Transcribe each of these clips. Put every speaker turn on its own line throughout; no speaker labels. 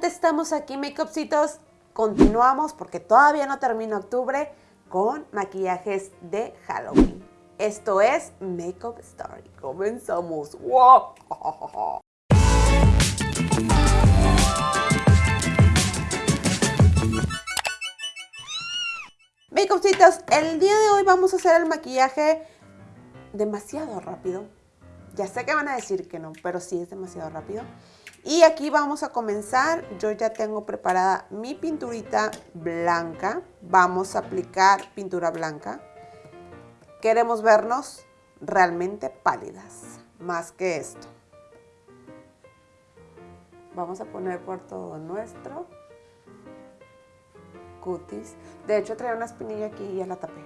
estamos aquí, makeupcitos. Continuamos porque todavía no termina octubre con maquillajes de Halloween. Esto es Makeup Story. Comenzamos. ¡Wow! Makeupcitos, el día de hoy vamos a hacer el maquillaje demasiado rápido. Ya sé que van a decir que no, pero sí es demasiado rápido. Y aquí vamos a comenzar. Yo ya tengo preparada mi pinturita blanca. Vamos a aplicar pintura blanca. Queremos vernos realmente pálidas, más que esto. Vamos a poner por todo nuestro cutis. De hecho, traía una espinilla aquí y ya la tapé.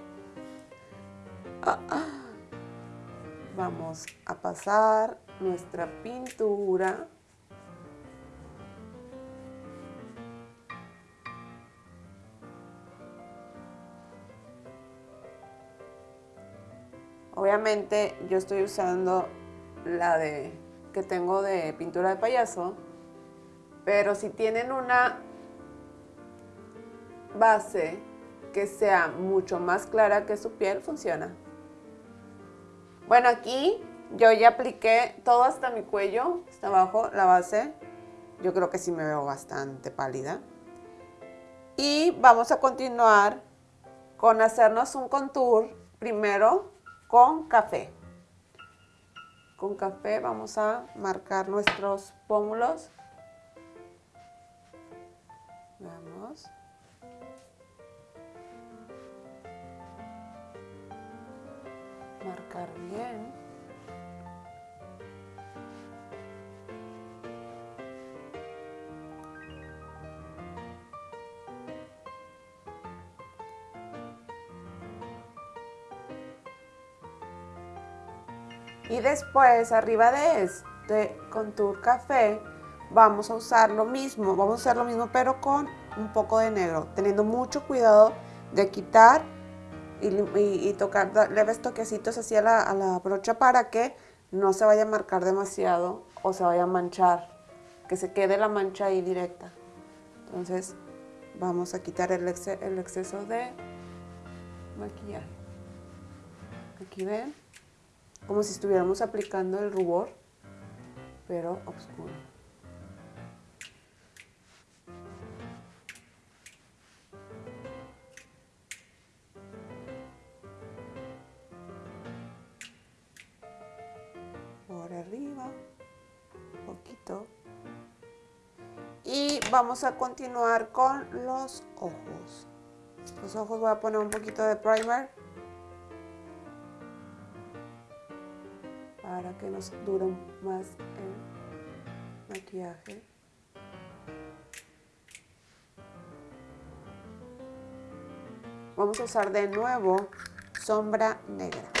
Ah, ah. Vamos a pasar nuestra pintura Obviamente yo estoy usando la de que tengo de pintura de payaso, pero si tienen una base que sea mucho más clara que su piel, funciona. Bueno, aquí yo ya apliqué todo hasta mi cuello, hasta abajo, la base. Yo creo que sí me veo bastante pálida. Y vamos a continuar con hacernos un contour primero con café. Con café vamos a marcar nuestros pómulos. Vamos. Marcar bien. Y después, arriba de este contour café, vamos a usar lo mismo, vamos a hacer lo mismo pero con un poco de negro, teniendo mucho cuidado de quitar y, tocar leves toquecitos así a la, a la brocha para que no se vaya a marcar demasiado o se vaya a manchar, que se quede la mancha ahí directa. Entonces vamos a quitar el, el exceso de maquillaje. Aquí ven como si estuviéramos aplicando el rubor, pero oscuro. Por arriba, poquito. Y vamos a continuar con los ojos. Los ojos voy a poner un poquito de primer. Para que nos dure más el maquillaje. Vamos a usar de nuevo sombra negra.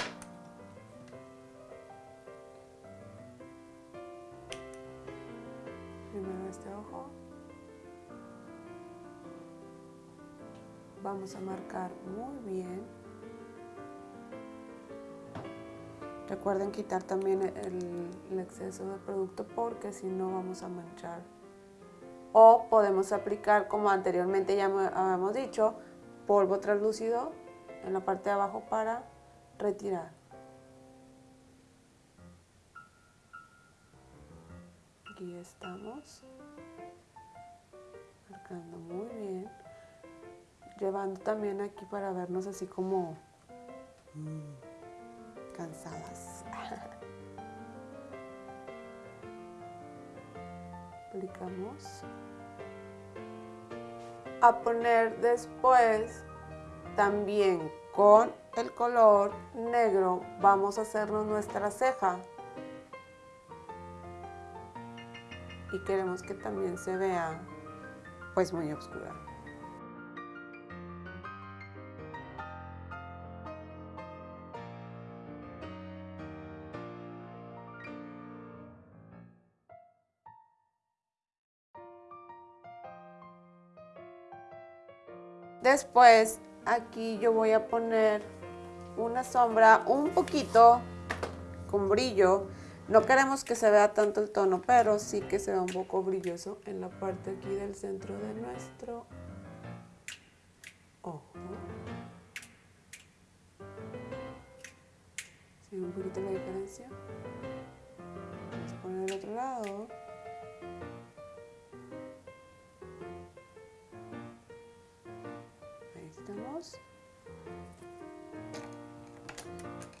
Primero este ojo. Vamos a marcar muy bien Recuerden quitar también el, exceso de producto porque si no vamos a manchar. O podemos aplicar, como anteriormente ya habíamos dicho, polvo translúcido en la parte de abajo para retirar. Aquí estamos. Marcando muy bien. Llevando también aquí para vernos así como... Mm, cansadas. Aplicamos. A poner después también con el color negro vamos a hacernos nuestra ceja. Y queremos que también se vea pues muy oscura. Después aquí yo voy a poner una sombra un poquito con brillo. No queremos que se vea tanto el tono, pero sí que se vea un poco brilloso en la parte aquí del centro de nuestro ojo. ¿Se ve un poquito la diferencia? Vamos a poner el otro lado.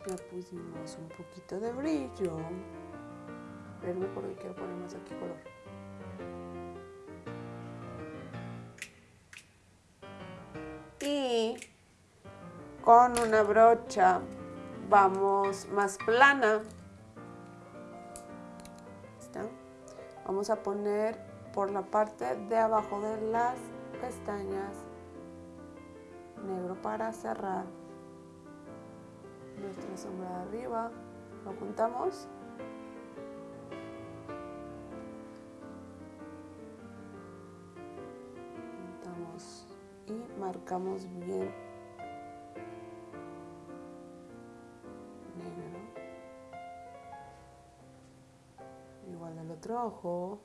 Ya pusimos un poquito de brillo. Verme porque quiero poner más aquí color. Y con una brocha vamos más plana. Vamos a poner por la parte de abajo de las pestañas negro para cerrar nuestra sombra de arriba. Lo juntamos. Juntamos y marcamos bien negro. Igual del otro ojo.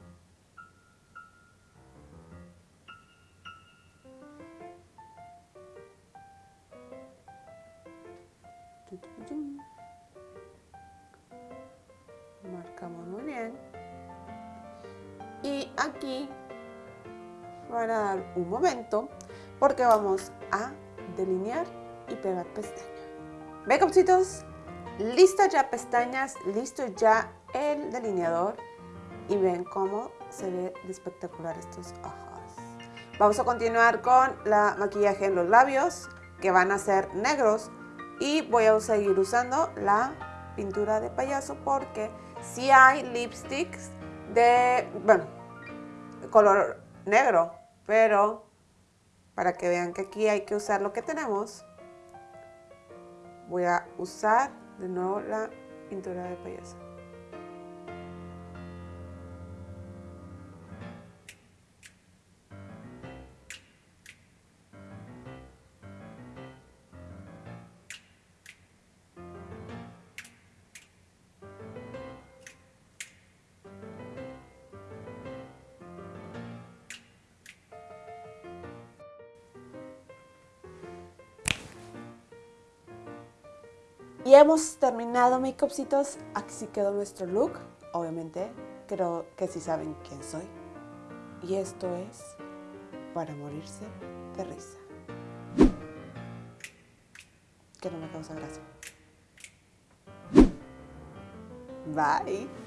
Marcamos muy bien. Y aquí van a dar un momento porque vamos a delinear y pegar pestaña. Makeupcitos, listo ya pestañas, listo ya el delineador y ven cómo se ve de espectacular estos ojos. Vamos a continuar con la maquillaje en los labios que van a ser negros y voy a seguir usando la pintura de payaso porque si hay lipsticks de, bueno, color negro, pero para que vean que aquí hay que usar lo que tenemos, voy a usar de nuevo la pintura de payaso. Y hemos terminado, makeupcitos. Así quedó nuestro look. Obviamente, creo que sí saben quién soy. Y esto es para morirse de risa. Que no me causa gracia. Bye.